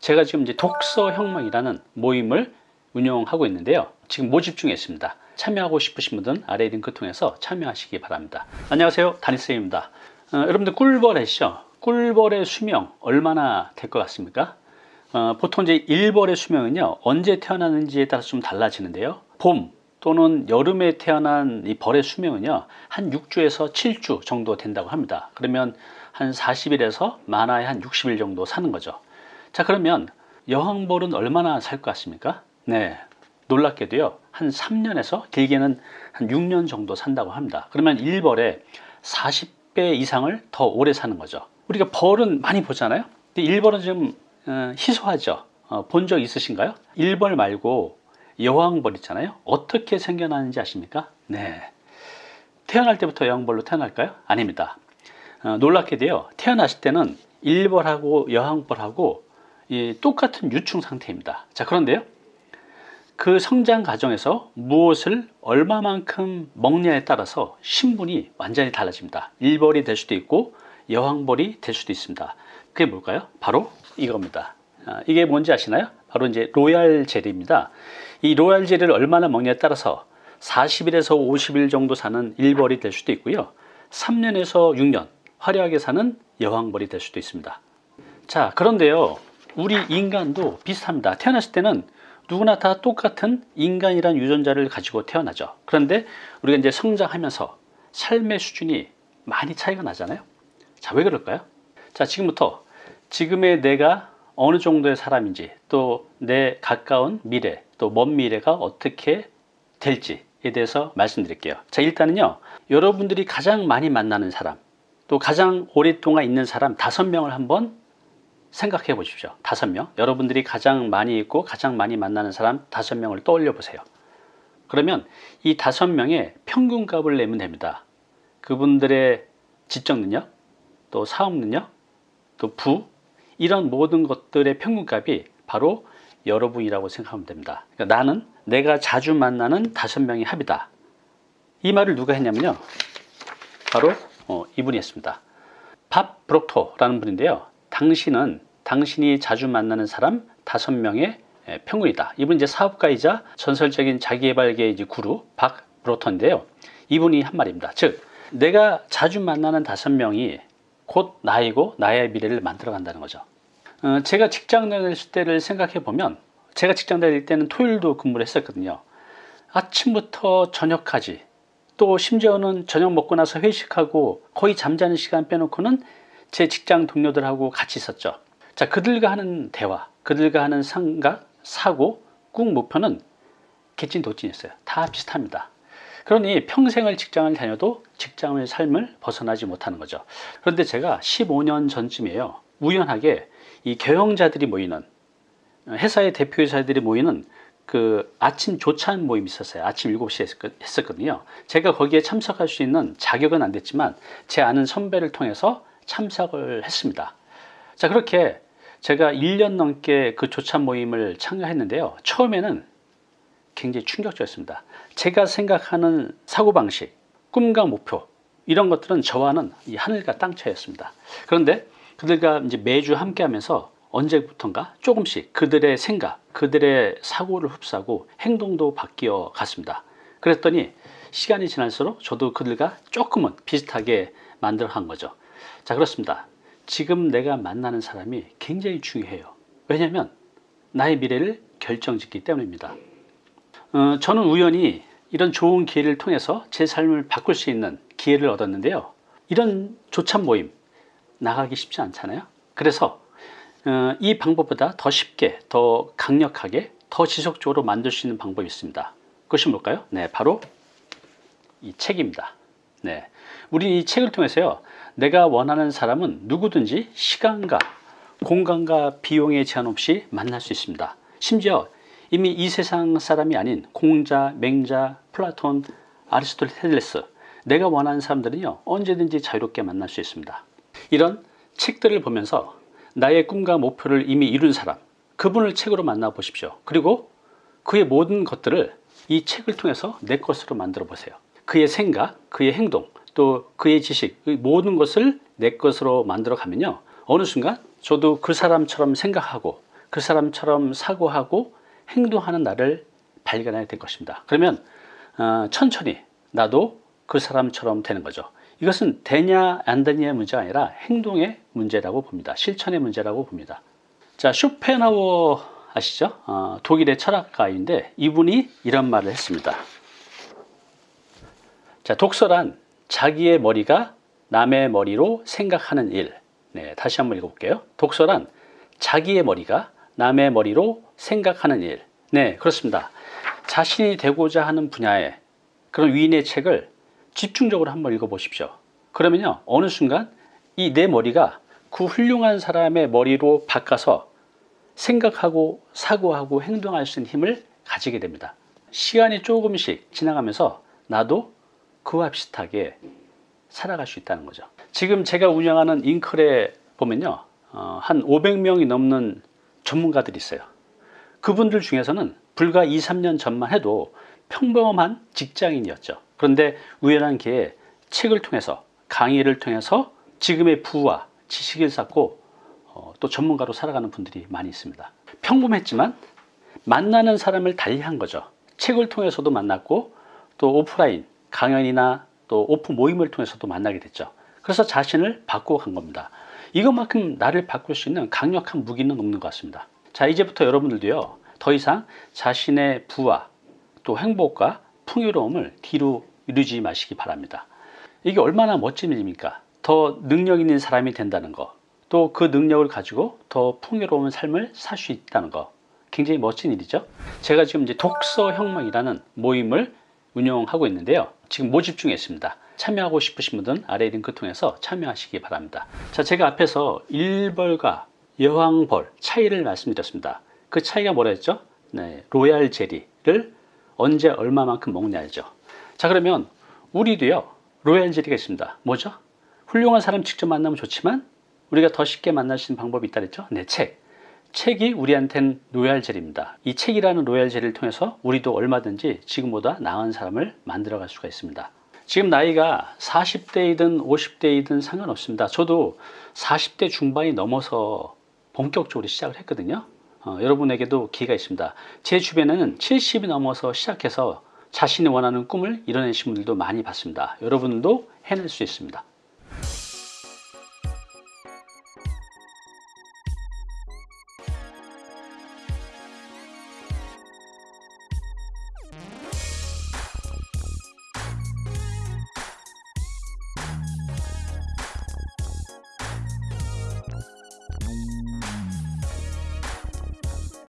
제가 지금 이제 독서 혁명이라는 모임을 운영하고 있는데요. 지금 모집 중에 있습니다. 참여하고 싶으신 분들은 아래 링크 통해서 참여하시기 바랍니다. 안녕하세요. 다니쌤입니다. 어, 여러분들 꿀벌이시죠? 꿀벌의 수명 얼마나 될 것 같습니까? 어, 보통 이제 일벌의 수명은요 언제 태어나는지에 따라서 좀 달라지는데요. 봄 또는 여름에 태어난 이 벌의 수명은요 한 6주에서 7주 정도 된다고 합니다. 그러면 한 40일에서 많아야 한 60일 정도 사는 거죠. 자 그러면 여왕벌은 얼마나 살 것 같습니까? 네 놀랍게도요 한 3년에서 길게는 한 6년 정도 산다고 합니다. 그러면 일벌에 40배 이상을 더 오래 사는 거죠. 우리가 벌은 많이 보잖아요. 근데 일벌은 좀 어, 희소하죠. 어, 본적 있으신가요? 일벌 말고 여왕벌 있잖아요. 어떻게 생겨나는지 아십니까? 네. 태어날 때부터 여왕벌로 태어날까요? 아닙니다. 어, 놀랍게도요. 태어났을 때는 일벌하고 여왕벌하고 이, 똑같은 유충 상태입니다. 자 그런데요. 그 성장 과정에서 무엇을 얼마만큼 먹냐에 따라서 신분이 완전히 달라집니다. 일벌이 될 수도 있고 여왕벌이 될 수도 있습니다. 그게 뭘까요? 바로 이겁니다. 아, 이게 뭔지 아시나요? 바로 이제 로얄 젤리입니다. 이 로얄 젤리를 얼마나 먹냐에 따라서 40일에서 50일 정도 사는 일벌이 될 수도 있고요. 3년에서 6년 화려하게 사는 여왕벌이 될 수도 있습니다. 자, 그런데요. 우리 인간도 비슷합니다. 태어났을 때는 누구나 다 똑같은 인간이란 유전자를 가지고 태어나죠. 그런데 우리가 이제 성장하면서 삶의 수준이 많이 차이가 나잖아요. 자, 왜 그럴까요? 자, 지금부터 지금의 내가 어느 정도의 사람인지 또 내 가까운 미래 또 먼 미래가 어떻게 될지에 대해서 말씀드릴게요. 자, 일단은요. 여러분들이 가장 많이 만나는 사람 또 가장 오랫동안 있는 사람 다섯 명을 한번 생각해 보십시오. 다섯 명. 여러분들이 가장 많이 있고 가장 많이 만나는 사람 다섯 명을 떠올려 보세요. 그러면 이 다섯 명의 평균값을 내면 됩니다. 그분들의 지적 능력, 또 사업 능력, 또 부, 이런 모든 것들의 평균값이 바로 여러분이라고 생각하면 됩니다. 그러니까 나는 내가 자주 만나는 다섯 명의 합이다. 이 말을 누가 했냐면요. 바로 어, 이분이 했습니다. 밥 브록토라는 분인데요. 당신은 당신이 자주 만나는 사람 다섯 명의 평균이다. 이분 이제 사업가이자 전설적인 자기개발계 이제 구루 박 브로턴인데요. 이분이 한 말입니다. 즉 내가 자주 만나는 다섯 명이 곧 나이고 나의 미래를 만들어 간다는 거죠. 어, 제가 직장 다닐 때를 생각해 보면 제가 직장 다닐 때는 토요일도 근무를 했었거든요. 아침부터 저녁까지 또 심지어는 저녁 먹고 나서 회식하고 거의 잠자는 시간 빼놓고는 제 직장 동료들하고 같이 있었죠. 자, 그들과 하는 대화, 그들과 하는 생각, 사고, 꿈, 목표는 개찐도찐이었어요. 다 비슷합니다. 그러니 평생을 직장을 다녀도 직장의 삶을 벗어나지 못하는 거죠. 그런데 제가 15년 전쯤이에요. 우연하게 이 경영자들이 모이는 회사의 대표이사들이 모이는 그 아침 조찬 모임이 있었어요. 아침 7시에 했었거든요. 제가 거기에 참석할 수 있는 자격은 안 됐지만 제 아는 선배를 통해서 참석을 했습니다. 자, 그렇게 제가 1년 넘게 그 조찬 모임을 참가했는데요. 처음에는 굉장히 충격적이었습니다. 제가 생각하는 사고방식, 꿈과 목표 이런 것들은 저와는 이 하늘과 땅 차이였습니다. 그런데 그들과 이제 매주 함께 하면서 언제부턴가 조금씩 그들의 생각, 그들의 사고를 흡수하고 행동도 바뀌어 갔습니다. 그랬더니 시간이 지날수록 저도 그들과 조금은 비슷하게 만들어 간 거죠. 자, 그렇습니다. 지금 내가 만나는 사람이 굉장히 중요해요. 왜냐하면 나의 미래를 결정짓기 때문입니다. 어, 저는 우연히 이런 좋은 기회를 통해서 제 삶을 바꿀 수 있는 기회를 얻었는데요. 이런 조찬 모임 나가기 쉽지 않잖아요. 그래서 어, 이 방법보다 더 쉽게, 더 강력하게, 더 지속적으로 만들 수 있는 방법이 있습니다. 그것이 뭘까요? 네, 바로 이 책입니다. 네, 우리 이 책을 통해서요. 내가 원하는 사람은 누구든지 시간과 공간과 비용에 제한 없이 만날 수 있습니다. 심지어 이미 이 세상 사람이 아닌 공자, 맹자, 플라톤, 아리스토텔레스 내가 원하는 사람들은요 언제든지 자유롭게 만날 수 있습니다. 이런 책들을 보면서 나의 꿈과 목표를 이미 이룬 사람 그분을 책으로 만나 보십시오. 그리고 그의 모든 것들을 이 책을 통해서 내 것으로 만들어 보세요. 그의 생각, 그의 행동, 또 그의 지식 모든 것을 내 것으로 만들어 가면요 어느 순간 저도 그 사람처럼 생각하고 그 사람처럼 사고하고 행동하는 나를 발견하게 될 것입니다. 그러면 어, 천천히 나도 그 사람처럼 되는 거죠. 이것은 되냐 안 되냐의 문제가 아니라 행동의 문제라고 봅니다. 실천의 문제라고 봅니다. 자 쇼펜하워 아시죠? 어, 독일의 철학가인데 이분이 이런 말을 했습니다. 자 독서란 자기의 머리가 남의 머리로 생각하는 일. 네, 다시 한번 읽어볼게요. 독서란 자기의 머리가 남의 머리로 생각하는 일. 네, 그렇습니다. 자신이 되고자 하는 분야의 그런 위인의 책을 집중적으로 한번 읽어보십시오. 그러면요, 어느 순간 이 내 머리가 그 훌륭한 사람의 머리로 바꿔서 생각하고 사고하고 행동할 수 있는 힘을 가지게 됩니다. 시간이 조금씩 지나가면서 나도 그와 비슷하게 살아갈 수 있다는 거죠. 지금 제가 운영하는 잉클에 보면요. 어, 한 500명이 넘는 전문가들이 있어요. 그분들 중에서는 불과 2, 3년 전만 해도 평범한 직장인이었죠. 그런데 우연한 기회에 책을 통해서 강의를 통해서 지금의 부와 지식을 쌓고 어, 또 전문가로 살아가는 분들이 많이 있습니다. 평범했지만 만나는 사람을 달리한 거죠. 책을 통해서도 만났고 또 오프라인 강연이나 또 오프 모임을 통해서도 만나게 됐죠. 그래서 자신을 바꾸어 간 겁니다. 이것만큼 나를 바꿀 수 있는 강력한 무기는 없는 것 같습니다. 자 이제부터 여러분들도요 더 이상 자신의 부와 또 행복과 풍요로움을 뒤로 이루지 마시기 바랍니다. 이게 얼마나 멋진 일입니까? 더 능력 있는 사람이 된다는 거, 또 그 능력을 가지고 더 풍요로운 삶을 살 수 있다는 거, 굉장히 멋진 일이죠. 제가 지금 이제 독서 혁명이라는 모임을 운영하고 있는데요. 지금 모집 중에 있습니다. 참여하고 싶으신 분들은 아래 링크 통해서 참여하시기 바랍니다. 자, 제가 앞에서 일벌과 여왕벌 차이를 말씀드렸습니다. 그 차이가 뭐라 했죠? 네, 로얄 제리를 언제 얼마만큼 먹냐죠. 자, 그러면 우리도요. 로얄 제리가 있습니다. 뭐죠? 훌륭한 사람 직접 만나면 좋지만 우리가 더 쉽게 만날 수 있는 방법이 있다 그랬죠? 네, 책. 책이 우리한텐 로얄 젤립니다. 이 책이라는 로얄 젤을 통해서 우리도 얼마든지 지금보다 나은 사람을 만들어 갈 수가 있습니다. 지금 나이가 40대이든 50대이든 상관없습니다. 저도 40대 중반이 넘어서 본격적으로 시작을 했거든요. 어, 여러분에게도 기회가 있습니다. 제 주변에는 70이 넘어서 시작해서 자신이 원하는 꿈을 이뤄내신 분들도 많이 봤습니다. 여러분도 해낼 수 있습니다.